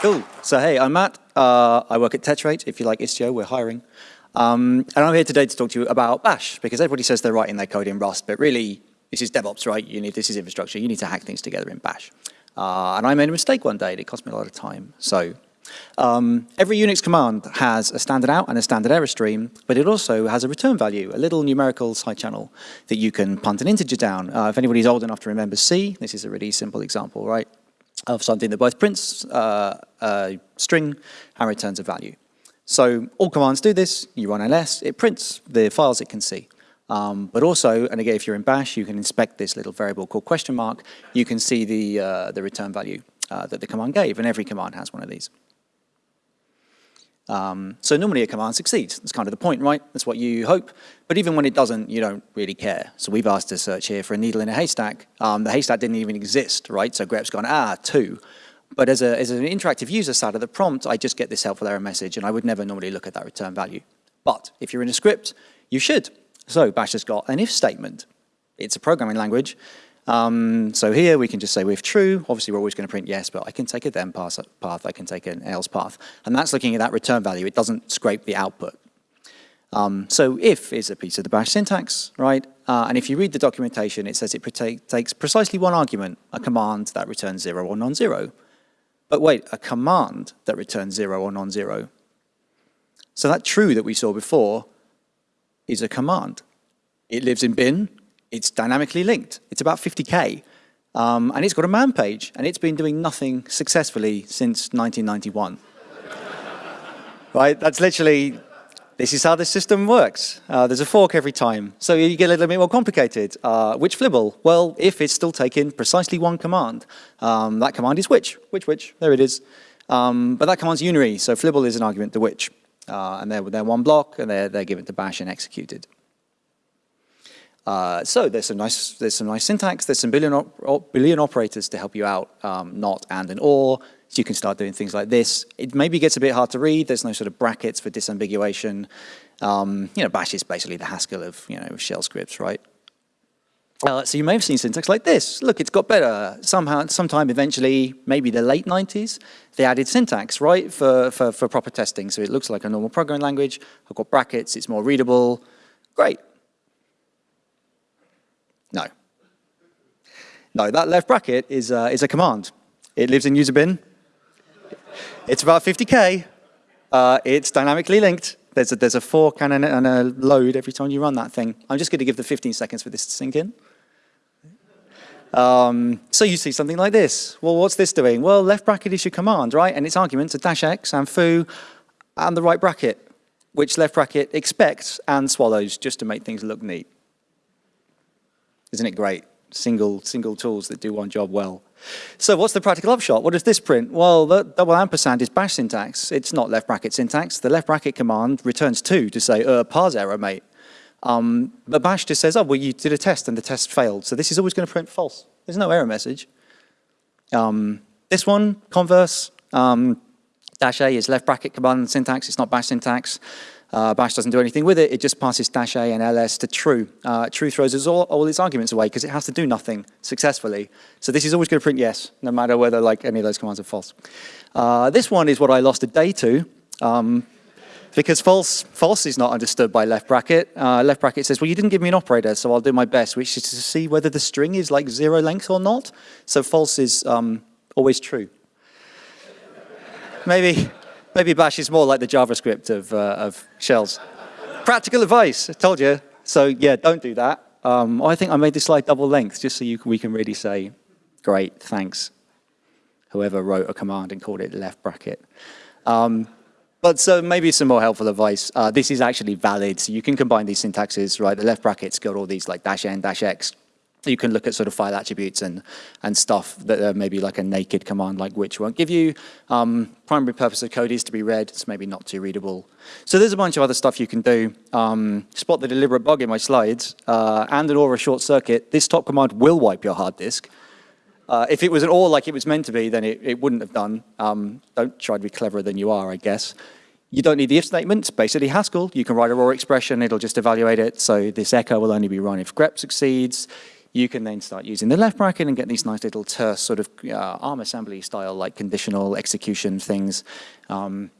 Cool. So hey, I'm Matt. Uh, I work at Tetrate. If you like Istio, we're hiring. Um, and I'm here today to talk to you about Bash, because everybody says they're writing their code in Rust, but really, this is DevOps, right? You need This is infrastructure. You need to hack things together in Bash. Uh, and I made a mistake one day, and it cost me a lot of time. So um, every Unix command has a standard out and a standard error stream, but it also has a return value, a little numerical side channel that you can punt an integer down. Uh, if anybody's old enough to remember C, this is a really simple example, right? Of something that both prints uh, a string and returns a value. So all commands do this. You run ls, it prints the files it can see. Um, but also, and again, if you're in bash, you can inspect this little variable called question mark. You can see the, uh, the return value uh, that the command gave, and every command has one of these. Um, so normally a command succeeds. That's kind of the point, right? That's what you hope. But even when it doesn't, you don't really care. So we've asked to search here for a needle in a haystack. Um, the haystack didn't even exist, right? So grep's gone, ah, two. But as, a, as an interactive user side of the prompt, I just get this helpful error message, and I would never normally look at that return value. But if you're in a script, you should. So Bash has got an if statement. It's a programming language, um, so here we can just say with true, obviously we're always going to print yes, but I can take a then path, I can take an else path. And that's looking at that return value. It doesn't scrape the output. Um, so if is a piece of the bash syntax, right? Uh, and if you read the documentation, it says it takes precisely one argument, a command that returns zero or non-zero. But wait, a command that returns zero or non-zero. So that true that we saw before is a command. It lives in bin, it's dynamically linked. It's about 50K. Um, and it's got a man page, and it's been doing nothing successfully since 1991. right? That's literally, this is how the system works. Uh, there's a fork every time. So you get a little bit more complicated. Uh, which flibble? Well, if it's still taking precisely one command, um, that command is which, which, which, there it is. Um, but that command's unary, so flibble is an argument to which. Uh, and they're, they're one block, and they're, they're given to bash and executed. Uh, so there's some nice there's some nice syntax. There's some Boolean op operators to help you out, um, not and and or. So you can start doing things like this. It maybe gets a bit hard to read. There's no sort of brackets for disambiguation. Um, you know, Bash is basically the Haskell of you know shell scripts, right? Uh, so you may have seen syntax like this. Look, it's got better. Somehow, sometime eventually, maybe the late 90s, they added syntax, right, for, for, for proper testing. So it looks like a normal programming language. I've got brackets. It's more readable. Great. No. No, that left bracket is, uh, is a command. It lives in user bin. It's about 50K. Uh, it's dynamically linked. There's a, there's a fork and a, and a load every time you run that thing. I'm just going to give the 15 seconds for this to sink in. Um, so you see something like this. Well, what's this doing? Well, left bracket is your command, right? And its arguments are dash x and foo and the right bracket, which left bracket expects and swallows just to make things look neat. Isn't it great? Single, single tools that do one job well. So what's the practical upshot? What does this print? Well, the double ampersand is bash syntax. It's not left bracket syntax. The left bracket command returns two to say, uh, parse error, mate. Um, but bash just says, oh, well, you did a test and the test failed. So this is always going to print false. There's no error message. Um, this one, converse, um, dash A is left bracket command syntax. It's not bash syntax. Uh, bash doesn't do anything with it, it just passes dash A and ls to true. Uh, true throws all, all its arguments away because it has to do nothing successfully. So this is always going to print yes, no matter whether like any of those commands are false. Uh, this one is what I lost a day to. Um, because false, false is not understood by left bracket. Uh, left bracket says, well, you didn't give me an operator, so I'll do my best, which is to see whether the string is like zero length or not. So false is um, always true. Maybe, Maybe bash is more like the JavaScript of, uh, of shells. Practical advice, I told you. So yeah, don't do that. Um, I think I made this slide double length just so you, we can really say, great, thanks. Whoever wrote a command and called it left bracket. Um, but so maybe some more helpful advice. Uh, this is actually valid, so you can combine these syntaxes, right? The left bracket's got all these like dash n, dash x, you can look at sort of file attributes and, and stuff that are maybe like a naked command like which won't give you. Um, primary purpose of code is to be read. It's maybe not too readable. So there's a bunch of other stuff you can do. Um, spot the deliberate bug in my slides uh, and an Aura short circuit. This top command will wipe your hard disk. Uh, if it was an OR like it was meant to be, then it, it wouldn't have done. Um, don't try to be cleverer than you are, I guess. You don't need the if statement, it's basically Haskell. You can write a raw expression, it'll just evaluate it. So this echo will only be run if grep succeeds. You can then start using the left bracket and get these nice little terse sort of uh, ARM assembly style like conditional execution things. Um,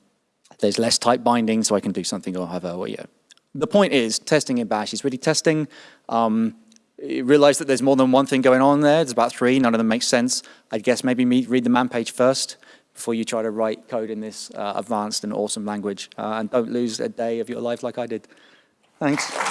there's less type binding, so I can do something or have a, well, yeah. The point is, testing in Bash is really testing. Um, realize that there's more than one thing going on there. There's about three, none of them make sense. I guess maybe read the man page first before you try to write code in this uh, advanced and awesome language. Uh, and don't lose a day of your life like I did. Thanks.